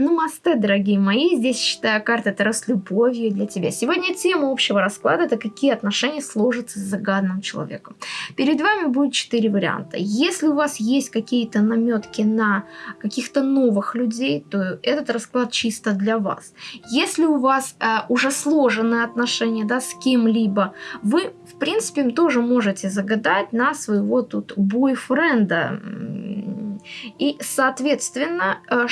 Намасте, дорогие мои, здесь считаю карта Таро с любовью для тебя. Сегодня тема общего расклада – это какие отношения сложатся с загадным человеком. Перед вами будет четыре варианта. Если у вас есть какие-то наметки на каких-то новых людей, то этот расклад чисто для вас. Если у вас э, уже сложенные отношения да, с кем-либо, вы, в принципе, тоже можете загадать на своего тут бойфренда. И, соответственно, э,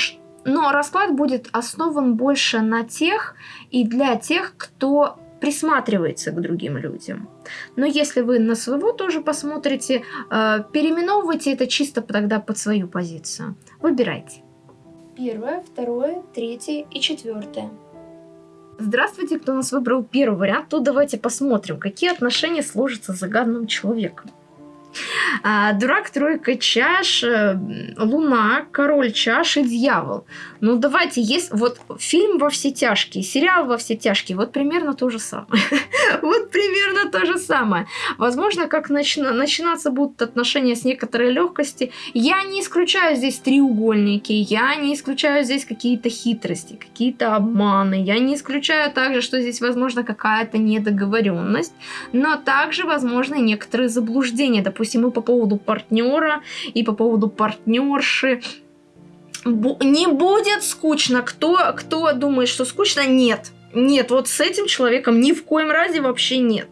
но расклад будет основан больше на тех и для тех, кто присматривается к другим людям. Но если вы на своего тоже посмотрите, э, переименовывайте это чисто тогда под свою позицию. Выбирайте. Первое, второе, третье и четвертое. Здравствуйте, кто у нас выбрал первый вариант, то давайте посмотрим, какие отношения сложатся с загадным человеком. А, дурак, тройка чаш, э, луна, король чаш и дьявол. Ну давайте, есть вот фильм во все тяжкие, сериал во все тяжкие, вот примерно то же самое. вот примерно то же самое. Возможно, как начина начинаться будут отношения с некоторой легкости. Я не исключаю здесь треугольники, я не исключаю здесь какие-то хитрости, какие-то обманы, я не исключаю также, что здесь возможно какая-то недоговоренность, но также возможно некоторые заблуждения, допустим, и по поводу партнера, и по поводу партнерши. Не будет скучно. Кто, кто думает, что скучно? Нет. Нет, вот с этим человеком ни в коем разе вообще нет.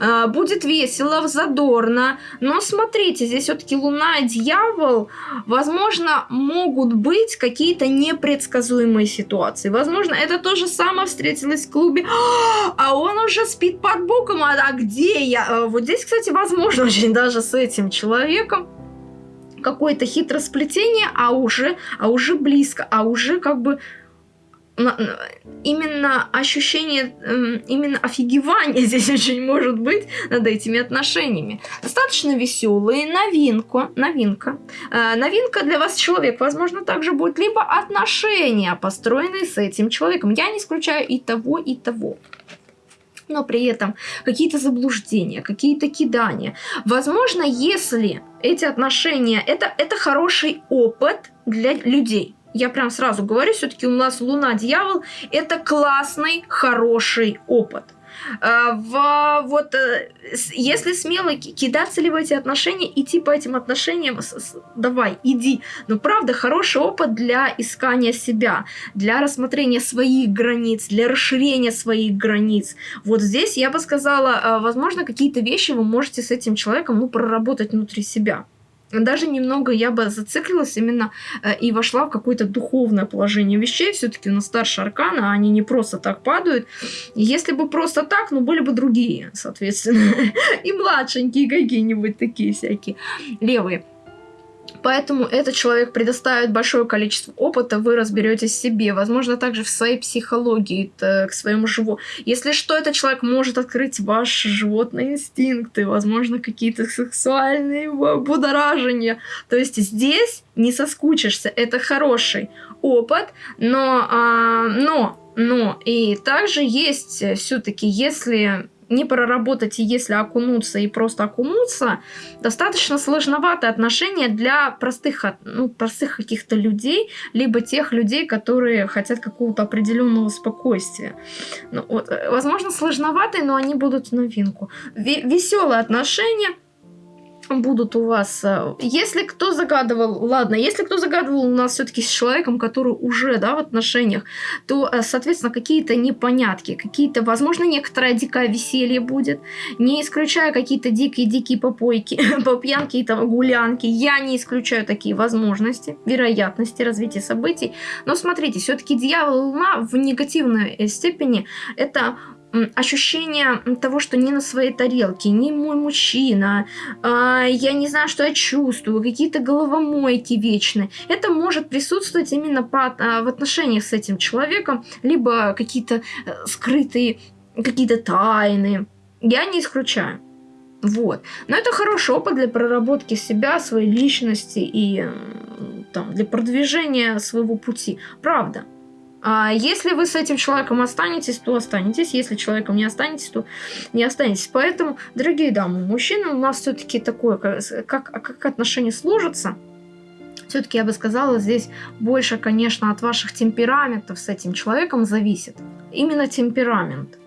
А, будет весело, задорно. Но смотрите, здесь все-таки Луна и Дьявол. Возможно, могут быть какие-то непредсказуемые ситуации. Возможно, это то же самое встретилось в клубе. А он уже спит под боком. А, а где я? А, вот здесь, кстати, возможно очень даже с этим человеком какое-то хитросплетение, а уже, а уже близко, а уже как бы именно ощущение, эм, именно офигевание здесь очень может быть над этими отношениями. Достаточно веселые, новинку, новинка. Э, новинка для вас человек, возможно, также будет либо отношения, построенные с этим человеком. Я не исключаю и того, и того но при этом какие-то заблуждения, какие-то кидания. Возможно, если эти отношения, это, это хороший опыт для людей. Я прям сразу говорю, все-таки у нас Луна Дьявол это классный, хороший опыт. А, в, вот, э, если смело кидаться ли в эти отношения, идти по этим отношениям, давай, иди. Но правда, хороший опыт для искания себя, для рассмотрения своих границ, для расширения своих границ. Вот здесь я бы сказала, а, возможно, какие-то вещи вы можете с этим человеком ну, проработать внутри себя даже немного я бы зациклилась именно э, и вошла в какое-то духовное положение вещей. Все-таки у нас старшие арканы, а они не просто так падают. Если бы просто так, ну, были бы другие, соответственно. И младшенькие какие-нибудь такие всякие левые. Поэтому этот человек предоставит большое количество опыта, вы разберетесь в себе, возможно, также в своей психологии, к своему живу. Если что, этот человек может открыть ваши животные инстинкты, возможно, какие-то сексуальные будоражения. То есть здесь не соскучишься, это хороший опыт, но, а, но, но, и также есть все-таки, если не проработать, и если окунуться и просто окунуться, достаточно сложноватое отношение для простых, ну, простых каких-то людей, либо тех людей, которые хотят какого-то определенного спокойствия. Ну, вот, э, возможно, сложноватые, но они будут в новинку. Веселые отношения – будут у вас. Э, если кто загадывал, ладно, если кто загадывал у нас все-таки с человеком, который уже, да, в отношениях, то, э, соответственно, какие-то непонятки, какие-то, возможно, некоторое дикое веселье будет, не исключая какие-то дикие-дикие попойки, попьянки и там гулянки, я не исключаю такие возможности, вероятности развития событий, но смотрите, все-таки дьявол луна в негативной э, степени это ощущение того, что не на своей тарелке, не мой мужчина, а, я не знаю, что я чувствую, какие-то головомойки вечные. Это может присутствовать именно по, а, в отношениях с этим человеком, либо какие-то э, скрытые, какие-то тайны. Я не исключаю. Вот. Но это хороший опыт для проработки себя, своей личности и там, для продвижения своего пути. Правда. А если вы с этим человеком останетесь, то останетесь. Если человеком не останетесь, то не останетесь. Поэтому, дорогие дамы, мужчины у нас все-таки такое, как, как отношения сложатся, все-таки я бы сказала, здесь больше, конечно, от ваших темпераментов с этим человеком зависит. Именно темперамент.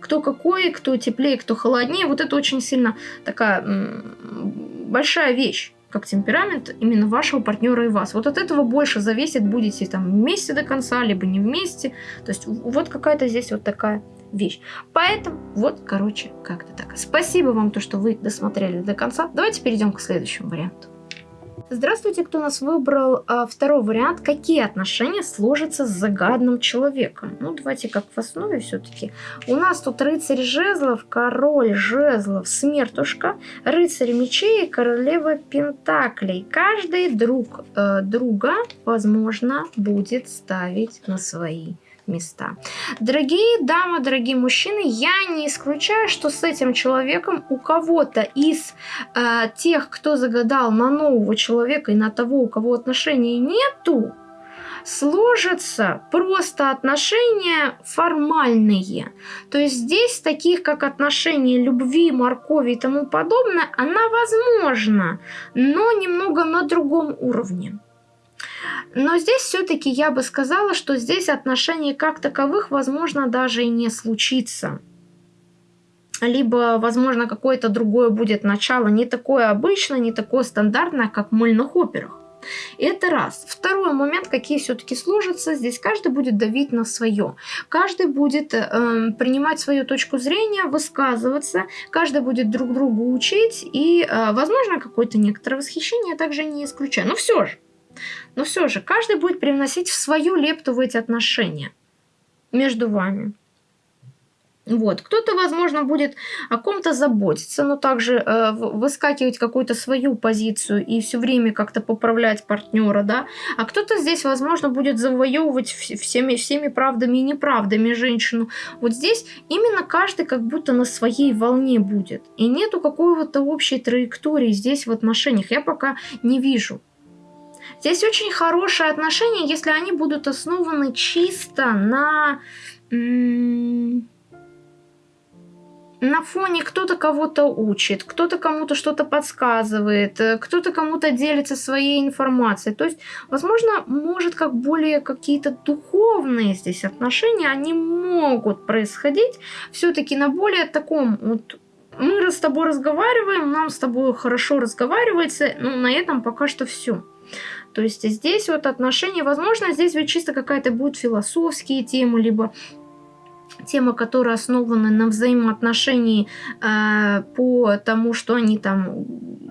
Кто какой, кто теплее, кто холоднее, вот это очень сильно такая большая вещь как темперамент именно вашего партнера и вас. Вот от этого больше зависит, будете там вместе до конца, либо не вместе. То есть вот какая-то здесь вот такая вещь. Поэтому вот, короче, как-то так. Спасибо вам, то, что вы досмотрели до конца. Давайте перейдем к следующему варианту. Здравствуйте, кто нас выбрал а, второй вариант. Какие отношения сложатся с загадным человеком? Ну, давайте как в основе все-таки. У нас тут рыцарь жезлов, король жезлов, смертушка, рыцарь мечей и королева пентаклей. Каждый друг э, друга, возможно, будет ставить на свои места. Дорогие дамы, дорогие мужчины, я не исключаю, что с этим человеком у кого-то из э, тех, кто загадал на нового человека и на того, у кого отношений нету, сложатся просто отношения формальные. То есть здесь таких, как отношения любви, моркови и тому подобное, она возможна, но немного на другом уровне. Но здесь все-таки я бы сказала, что здесь отношений как таковых, возможно, даже и не случится. Либо, возможно, какое-то другое будет начало, не такое обычное, не такое стандартное, как в мыльных операх. Это раз. Второй момент, какие все-таки сложатся, здесь каждый будет давить на свое. Каждый будет э, принимать свою точку зрения, высказываться, каждый будет друг другу учить, и, э, возможно, какое-то некоторое восхищение также не исключаю. Но все же, но все же, каждый будет привносить в свою лепту в эти отношения между вами. Вот. Кто-то, возможно, будет о ком-то заботиться, но также э, выскакивать какую-то свою позицию и все время как-то поправлять партнера, да. А кто-то здесь, возможно, будет завоевывать всеми, всеми правдами и неправдами женщину. Вот здесь именно каждый как будто на своей волне будет. И нету какой-то общей траектории здесь в отношениях. Я пока не вижу. Здесь очень хорошие отношения, если они будут основаны чисто на... На фоне кто-то кого-то учит, кто-то кому-то что-то подсказывает, э, кто-то кому-то делится своей информацией. То есть, возможно, может как более какие-то духовные здесь отношения, они могут происходить все-таки на более таком вот мы с тобой разговариваем, нам с тобой хорошо разговаривается, но на этом пока что все. То есть здесь вот отношения, возможно, здесь ведь чисто какая-то будет философские темы, либо темы, которые основаны на взаимоотношении э, по тому, что они там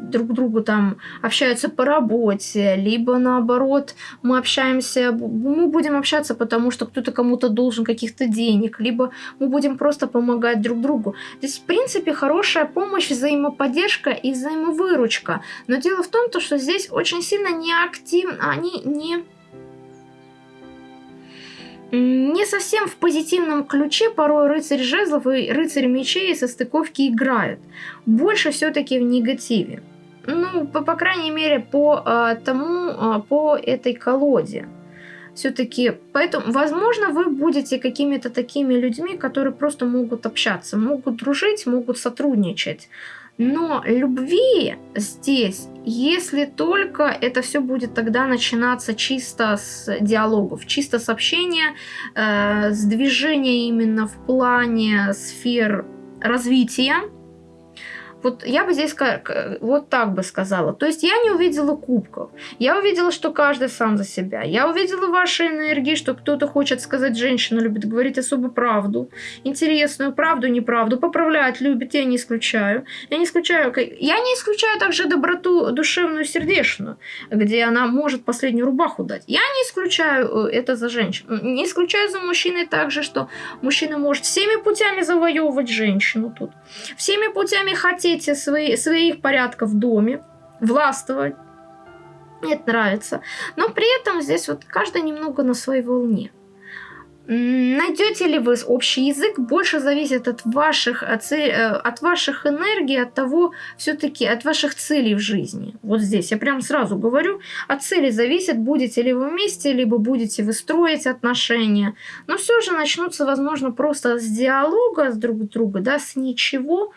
друг другу там общаются по работе, либо наоборот мы общаемся, мы будем общаться, потому что кто-то кому-то должен каких-то денег, либо мы будем просто помогать друг другу. Здесь, в принципе, хорошая помощь, взаимоподдержка и взаимовыручка. Но дело в том, что здесь очень сильно неактивно, они не не совсем в позитивном ключе порой рыцарь жезлов и рыцарь мечей со стыковки играют. Больше все-таки в негативе. Ну, по, по крайней мере, по а, тому, а, по этой колоде. Все-таки, поэтому, возможно, вы будете какими-то такими людьми, которые просто могут общаться, могут дружить, могут сотрудничать. Но любви здесь, если только это все будет тогда начинаться чисто с диалогов, чисто с общения, э, с движения именно в плане сфер развития, вот я бы здесь вот так бы сказала. То есть я не увидела кубков. Я увидела, что каждый сам за себя. Я увидела ваши энергии, что кто-то хочет сказать, женщина любит говорить особо правду. Интересную правду, неправду. Поправлять любит, я не исключаю. Я не исключаю, я не исключаю также доброту душевную, сердечную, где она может последнюю рубаху дать. Я не исключаю э, это за женщину. Не исключаю за мужчиной также, что мужчина может всеми путями завоевывать женщину тут. Всеми путями хотеть хотите свои, своих порядков в доме, властвовать. Мне это нравится. Но при этом здесь вот каждый немного на своей волне. Найдете ли вы общий язык, больше зависит от ваших, от, э, ваших энергий, от того, все-таки от ваших целей в жизни. Вот здесь я прям сразу говорю, от цели зависит, будете ли вы вместе, либо будете вы строить отношения. Но все же начнутся, возможно, просто с диалога с друг с другом, да, с ничего,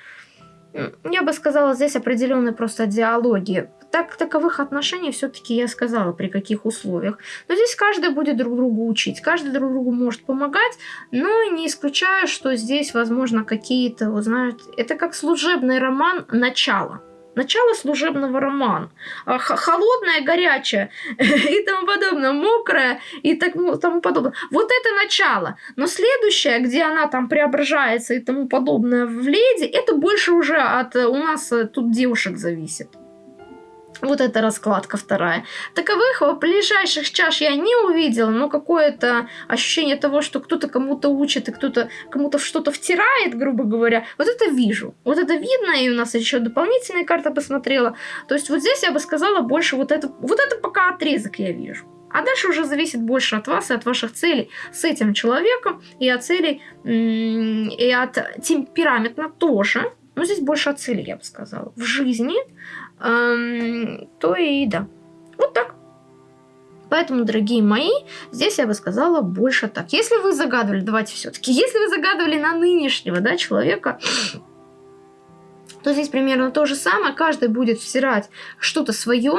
я бы сказала, здесь определенные просто диалоги. Так, таковых отношений все-таки я сказала, при каких условиях. Но здесь каждый будет друг другу учить, каждый друг другу может помогать, но не исключаю, что здесь, возможно, какие-то, вот знаете, это как служебный роман начала начало служебного романа. А, холодное, горячее и тому подобное, мокрое и так, ну, тому подобное. Вот это начало. Но следующее, где она там преображается и тому подобное в леди, это больше уже от у нас э, тут девушек зависит. Вот эта раскладка вторая. Таковых ближайших чаш я не увидела, но какое-то ощущение того, что кто-то кому-то учит и кто-то кому-то что-то втирает, грубо говоря, вот это вижу. Вот это видно, и у нас еще дополнительные карты посмотрела. То есть вот здесь я бы сказала больше вот это, вот это пока отрезок я вижу. А дальше уже зависит больше от вас и от ваших целей с этим человеком, и от целей, и от темперамента тоже. Но здесь больше от цели, я бы сказала. В жизни то и да. Вот так. Поэтому, дорогие мои, здесь я бы сказала больше так. Если вы загадывали, давайте все-таки, если вы загадывали на нынешнего да, человека, то здесь примерно то же самое. Каждый будет всирать что-то свое,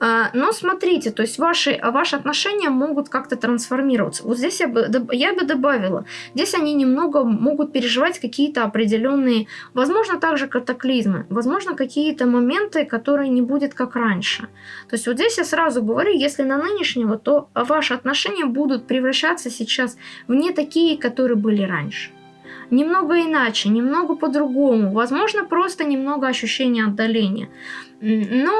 а, но смотрите, то есть ваши, ваши отношения могут как-то трансформироваться. Вот здесь я бы, я бы добавила, здесь они немного могут переживать какие-то определенные, возможно, также катаклизмы, возможно, какие-то моменты, которые не будет как раньше. То есть вот здесь я сразу говорю, если на нынешнего, то ваши отношения будут превращаться сейчас в не такие, которые были раньше немного иначе, немного по-другому. Возможно, просто немного ощущения отдаления. Но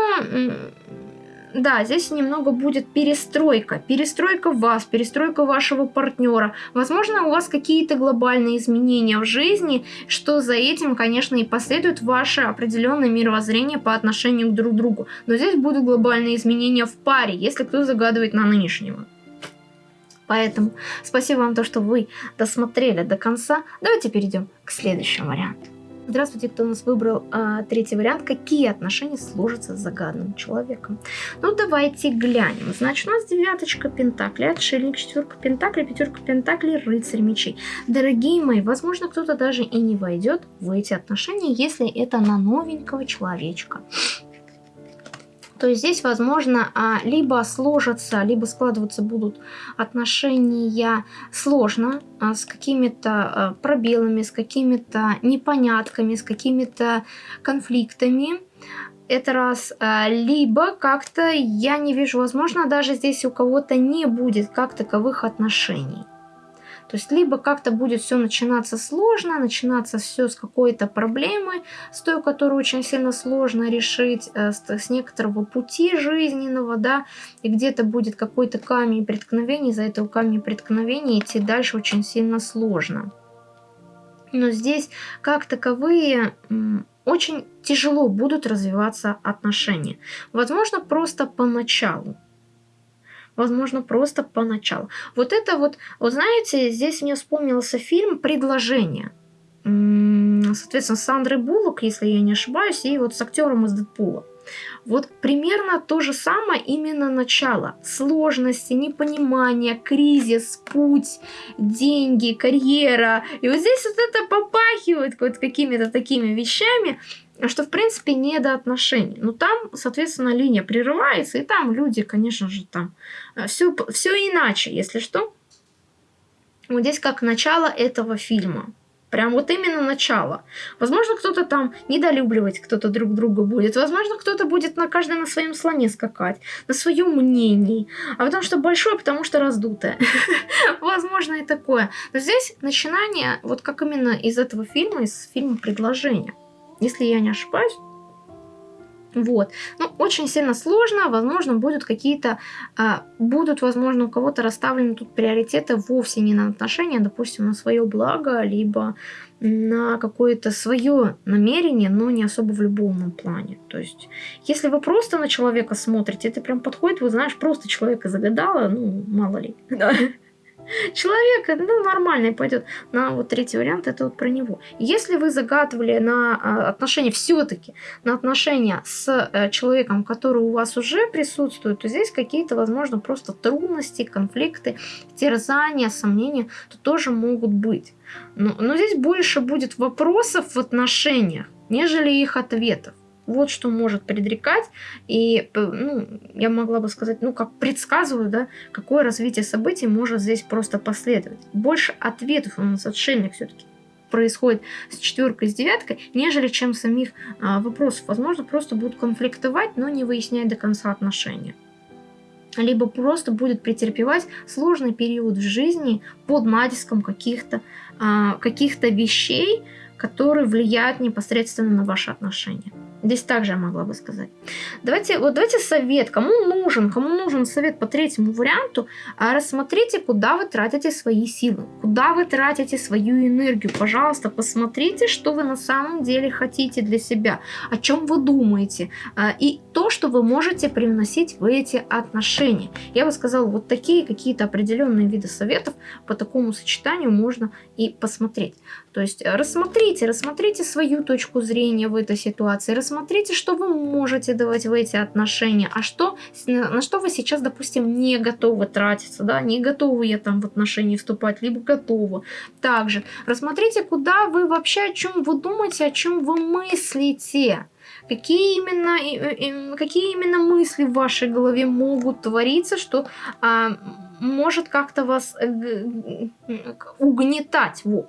да, здесь немного будет перестройка. Перестройка вас, перестройка вашего партнера. Возможно, у вас какие-то глобальные изменения в жизни, что за этим, конечно, и последует ваше определенное мировоззрение по отношению к друг другу. Но здесь будут глобальные изменения в паре, если кто загадывает на нынешнего. Поэтому спасибо вам то, что вы досмотрели до конца. Давайте перейдем к следующему варианту. Здравствуйте, кто у нас выбрал а, третий вариант. Какие отношения сложатся с загадным человеком? Ну, давайте глянем. Значит, у нас девяточка пентаклей, отшельник, четверка пентаклей, пятерка пентаклей, рыцарь мечей. Дорогие мои, возможно, кто-то даже и не войдет в эти отношения, если это на новенького человечка то здесь, возможно, а, либо сложатся, либо складываться будут отношения сложно, а, с какими-то а, пробелами, с какими-то непонятками, с какими-то конфликтами. Это раз. Либо как-то я не вижу, возможно, даже здесь у кого-то не будет как таковых отношений. То есть либо как-то будет все начинаться сложно, начинаться все с какой-то проблемы, с той, которую очень сильно сложно решить, э, с, некоторого пути жизненного, да, и где-то будет какой-то камень преткновений, за этого камня преткновения идти дальше очень сильно сложно. Но здесь как таковые очень тяжело будут развиваться отношения. Возможно, просто поначалу возможно, просто поначалу. Вот это вот, вот знаете, здесь мне вспомнился фильм «Предложение». Соответственно, с Сандрой Буллок, если я не ошибаюсь, и вот с актером из Дэдпула. Вот примерно то же самое именно начало. Сложности, непонимание, кризис, путь, деньги, карьера. И вот здесь вот это попахивает вот какими-то такими вещами, что в принципе не до отношений. Но там, соответственно, линия прерывается, и там люди, конечно же, там все, э, все иначе, если что. Вот здесь как начало этого фильма. Прям вот именно начало. Возможно, кто-то там недолюбливать кто-то друг друга будет. Возможно, кто-то будет на каждый на своем слоне скакать, на своем мнении. А потому что большое, потому что раздутое. Возможно, и такое. Но здесь начинание, вот как именно из этого фильма, из фильма «Предложение» если я не ошибаюсь. Вот. Ну, очень сильно сложно. Возможно, будут какие-то... А, будут, возможно, у кого-то расставлены тут приоритеты вовсе не на отношения, допустим, на свое благо, либо на какое-то свое намерение, но не особо в любовном плане. То есть, если вы просто на человека смотрите, это прям подходит, вы знаешь, просто человека загадала, ну, мало ли. Да. Человек, ну, нормальный пойдет. На вот третий вариант, это вот про него. Если вы загадывали на а, отношения, все-таки на отношения с э, человеком, который у вас уже присутствует, то здесь какие-то, возможно, просто трудности, конфликты, терзания, сомнения, то тоже могут быть. Но, но здесь больше будет вопросов в отношениях, нежели их ответов. Вот что может предрекать. И ну, я могла бы сказать, ну, как предсказываю, да, какое развитие событий может здесь просто последовать. Больше ответов у нас отшельник все-таки происходит с четверкой, с девяткой, нежели чем самих а, вопросов. Возможно, просто будут конфликтовать, но не выяснять до конца отношения. Либо просто будет претерпевать сложный период в жизни под натиском каких-то а, каких вещей, которые влияют непосредственно на ваши отношения. Здесь также я могла бы сказать. Давайте, вот давайте совет, кому нужен, кому нужен совет по третьему варианту, а рассмотрите, куда вы тратите свои силы, куда вы тратите свою энергию. Пожалуйста, посмотрите, что вы на самом деле хотите для себя, о чем вы думаете, а, и то, что вы можете привносить в эти отношения. Я бы сказала, вот такие какие-то определенные виды советов по такому сочетанию можно и посмотреть. То есть рассмотрите, рассмотрите свою точку зрения в этой ситуации, рассмотрите, что вы можете давать в эти отношения, а что, на что вы сейчас, допустим, не готовы тратиться, да, не готовы я там в отношения вступать, либо готовы. Также рассмотрите, куда вы вообще, о чем вы думаете, о чем вы мыслите. Какие именно, какие именно мысли в вашей голове могут твориться, что а, может как-то вас э, угнетать. Вот.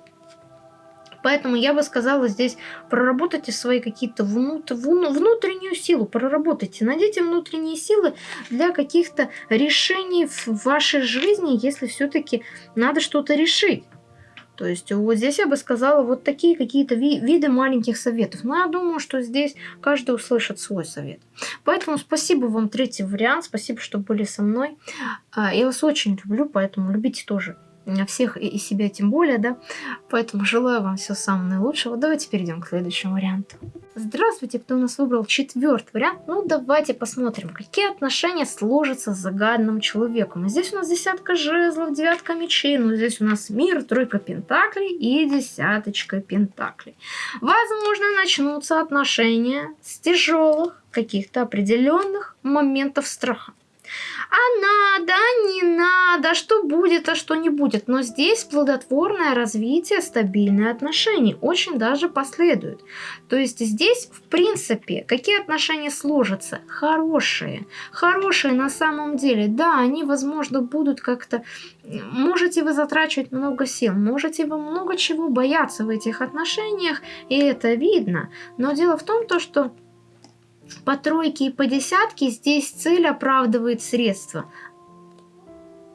Поэтому я бы сказала здесь, проработайте свои какие-то внут, внутреннюю силу, проработайте, найдите внутренние силы для каких-то решений в вашей жизни, если все-таки надо что-то решить. То есть вот здесь я бы сказала вот такие какие-то ви виды маленьких советов. Но я думаю, что здесь каждый услышит свой совет. Поэтому спасибо вам третий вариант, спасибо, что были со мной. А, я вас очень люблю, поэтому любите тоже всех и себя тем более, да. Поэтому желаю вам всего самого наилучшего. Давайте перейдем к следующему варианту. Здравствуйте, кто у нас выбрал четвертый вариант. Ну, давайте посмотрим, какие отношения сложатся с загадным человеком. Здесь у нас десятка жезлов, девятка мечей, ну, здесь у нас мир, тройка пентаклей и десяточка пентаклей. Возможно, начнутся отношения с тяжелых каких-то определенных моментов страха а надо, а не надо, а что будет, а что не будет. Но здесь плодотворное развитие, стабильные отношения очень даже последует. То есть здесь, в принципе, какие отношения сложатся? Хорошие. Хорошие на самом деле. Да, они, возможно, будут как-то... Можете вы затрачивать много сил, можете вы много чего бояться в этих отношениях, и это видно. Но дело в том, то, что по тройке и по десятке здесь цель оправдывает средства.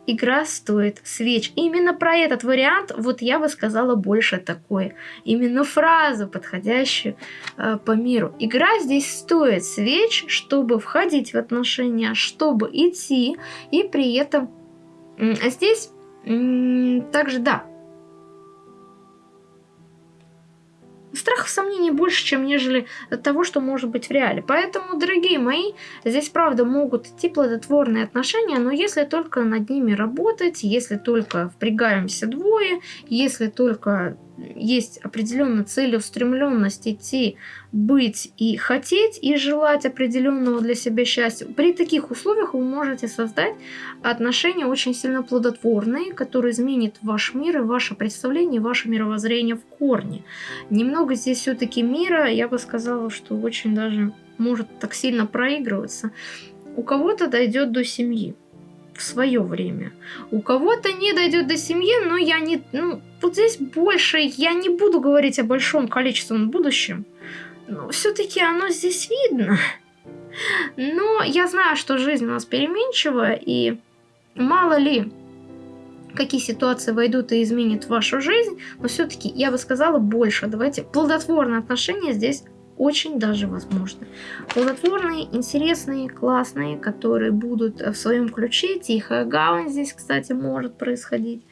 Игра стоит свеч. Именно про этот вариант вот я бы сказала больше такое. Именно фразу, подходящую э, по миру. Игра здесь стоит свеч, чтобы входить в отношения, чтобы идти. И при этом э, здесь также, да, страхов, сомнений больше, чем нежели того, что может быть в реале. Поэтому, дорогие мои, здесь, правда, могут идти плодотворные отношения, но если только над ними работать, если только впрягаемся двое, если только есть определенная целеустремленность идти, быть и хотеть, и желать определенного для себя счастья, при таких условиях вы можете создать отношения очень сильно плодотворные, которые изменят ваш мир и ваше представление, ваше мировоззрение в корне. Немного здесь все-таки мира, я бы сказала, что очень даже может так сильно проигрываться. У кого-то дойдет до семьи в свое время. У кого-то не дойдет до семьи, но я не... Ну, вот здесь больше я не буду говорить о большом количественном будущем. Но все-таки оно здесь видно. Но я знаю, что жизнь у нас переменчивая, и мало ли, какие ситуации войдут и изменят вашу жизнь, но все-таки я бы сказала больше. Давайте плодотворные отношения здесь очень даже возможно. Плодотворные, интересные, классные, которые будут в своем ключе. Тихая гавань здесь, кстати, может происходить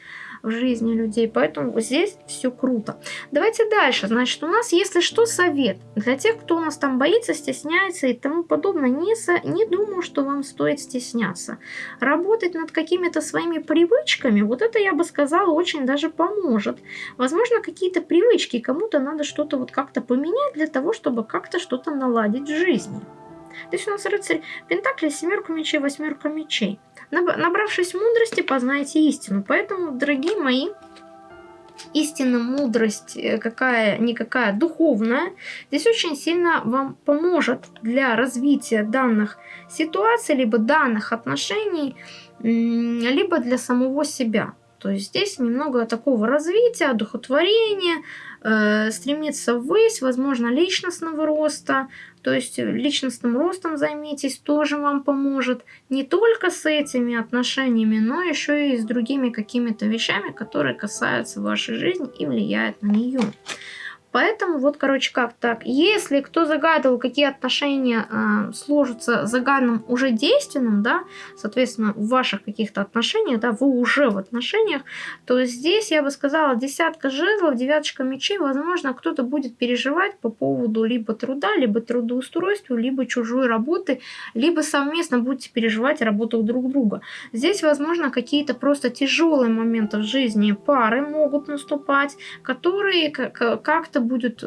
в жизни людей. Поэтому здесь все круто. Давайте дальше. Значит, у нас, если что, совет. Для тех, кто у нас там боится, стесняется и тому подобное, не, со, не думаю, что вам стоит стесняться. Работать над какими-то своими привычками, вот это, я бы сказала, очень даже поможет. Возможно, какие-то привычки, кому-то надо что-то вот как-то поменять для того, чтобы как-то что-то наладить в жизни. Здесь у нас рыцарь Пентакли, семерка мечей, восьмерка мечей. Набравшись мудрости, познаете истину. Поэтому, дорогие мои, истинная мудрость э, какая-никакая духовная, здесь очень сильно вам поможет для развития данных ситуаций, либо данных отношений, либо для самого себя. То есть здесь немного такого развития, одухотворения, э, стремиться ввысь, возможно, личностного роста. То есть личностным ростом займитесь, тоже вам поможет. Не только с этими отношениями, но еще и с другими какими-то вещами, которые касаются вашей жизни и влияют на нее. Поэтому вот, короче, как так. Если кто загадывал, какие отношения э, сложатся загаданным уже действенным, да, соответственно, в ваших каких-то отношениях, да, вы уже в отношениях, то здесь, я бы сказала, десятка жезлов, девяточка мечей, возможно, кто-то будет переживать по поводу либо труда, либо трудоустройства, либо чужой работы, либо совместно будете переживать работу друг друга. Здесь, возможно, какие-то просто тяжелые моменты в жизни пары могут наступать, которые как-то будет,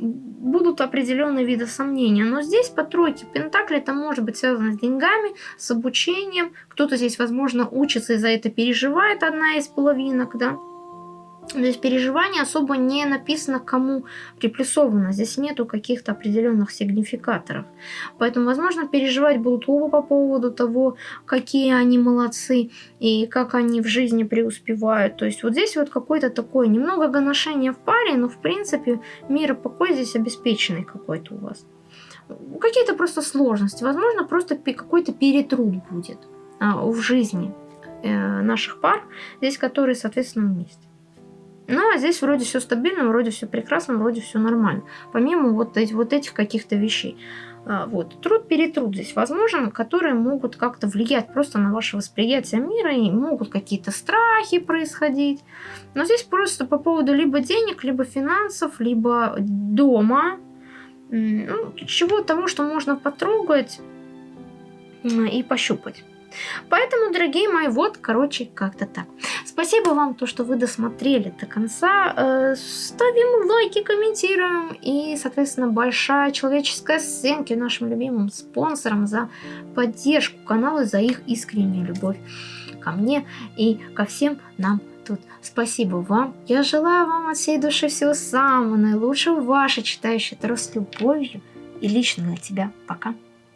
будут определенные виды сомнения. Но здесь по тройке Пентакли это может быть связано с деньгами, с обучением. Кто-то здесь, возможно, учится и за это переживает одна из половинок, да. Здесь переживание особо не написано, кому приплюсовано. Здесь нету каких-то определенных сигнификаторов. Поэтому, возможно, переживать будут оба по поводу того, какие они молодцы и как они в жизни преуспевают. То есть вот здесь вот какое-то такое немного гоношение в паре, но в принципе мир и покой здесь обеспеченный какой-то у вас. Какие-то просто сложности. Возможно, просто какой-то перетруд будет а, в жизни э, наших пар, здесь которые, соответственно, вместе. Ну, а здесь вроде все стабильно, вроде все прекрасно, вроде все нормально. Помимо вот, эти, вот этих каких-то вещей. А, вот. Труд-перетруд здесь возможен, которые могут как-то влиять просто на ваше восприятие мира, и могут какие-то страхи происходить. Но здесь просто по поводу либо денег, либо финансов, либо дома, ну, чего того, что можно потрогать и пощупать. Поэтому, дорогие мои, вот, короче, как-то так. Спасибо вам, то, что вы досмотрели до конца. Э, ставим лайки, комментируем. И, соответственно, большая человеческая сценки нашим любимым спонсорам за поддержку канала, за их искреннюю любовь ко мне и ко всем нам тут. Спасибо вам. Я желаю вам от всей души всего самого наилучшего. Ваша читающая Таро с любовью. И лично для тебя. Пока.